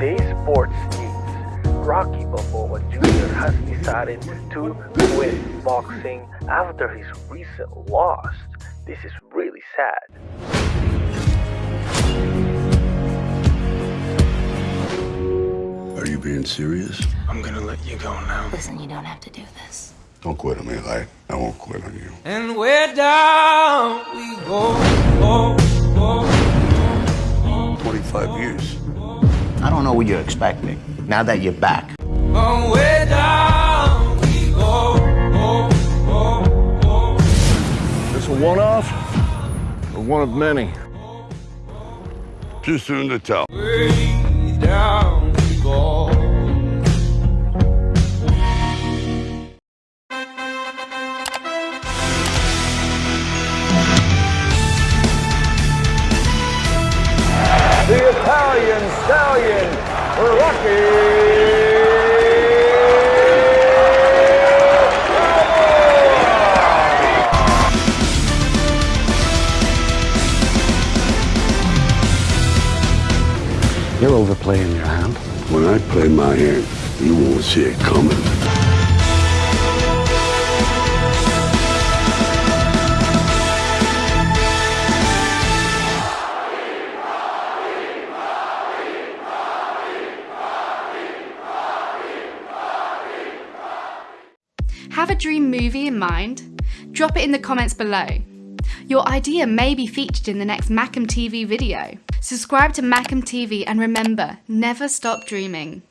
today's sports news, Rocky Balboa Jr. has decided to quit boxing after his recent loss. This is really sad. Are you being serious? I'm gonna let you go now. Listen, you don't have to do this. Don't quit on me, like I won't quit on you. And we're down we go, go, go. Don't know what you're expecting now that you're back. This a one-off or one of many? Too soon to tell. Way down we go. The Italian Stallion, Rocky You're overplaying your hand. When I play my hand, you won't see it coming. Have a dream movie in mind? Drop it in the comments below. Your idea may be featured in the next Macam TV video. Subscribe to Macam TV and remember, never stop dreaming.